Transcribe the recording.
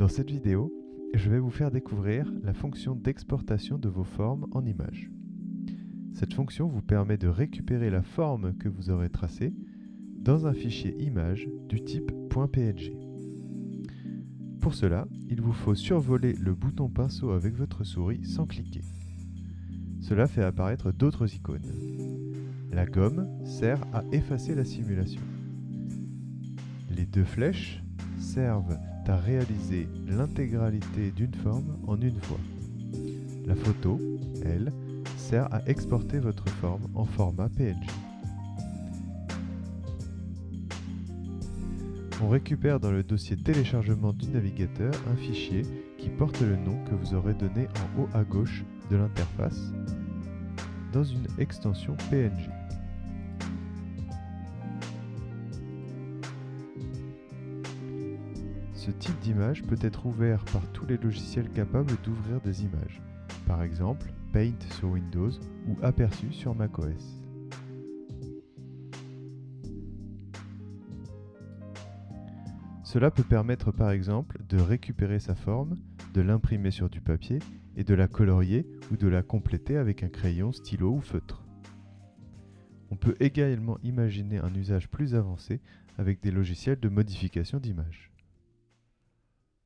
Dans cette vidéo, je vais vous faire découvrir la fonction d'exportation de vos formes en images. Cette fonction vous permet de récupérer la forme que vous aurez tracée dans un fichier image du type .png. Pour cela, il vous faut survoler le bouton pinceau avec votre souris sans cliquer. Cela fait apparaître d'autres icônes. La gomme sert à effacer la simulation. Les deux flèches servent à réaliser l'intégralité d'une forme en une fois. La photo, elle, sert à exporter votre forme en format PNG. On récupère dans le dossier téléchargement du navigateur un fichier qui porte le nom que vous aurez donné en haut à gauche de l'interface dans une extension PNG. Ce type d'image peut être ouvert par tous les logiciels capables d'ouvrir des images, par exemple Paint sur Windows ou Aperçu sur macOS. Cela peut permettre par exemple de récupérer sa forme, de l'imprimer sur du papier et de la colorier ou de la compléter avec un crayon, stylo ou feutre. On peut également imaginer un usage plus avancé avec des logiciels de modification d'image.